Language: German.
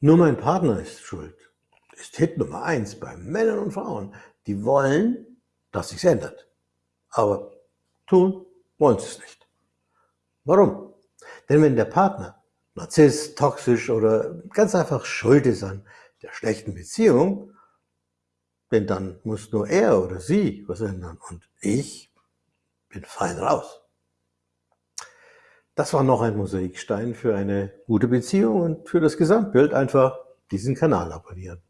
Nur mein Partner ist schuld, ist Hit Nummer eins bei Männern und Frauen. Die wollen, dass sich's ändert. Aber tun wollen sie es nicht. Warum? Denn wenn der Partner narzisst, toxisch oder ganz einfach schuld ist an der schlechten Beziehung, denn dann muss nur er oder sie was ändern und ich bin fein raus. Das war noch ein Mosaikstein für eine gute Beziehung und für das Gesamtbild einfach diesen Kanal abonnieren.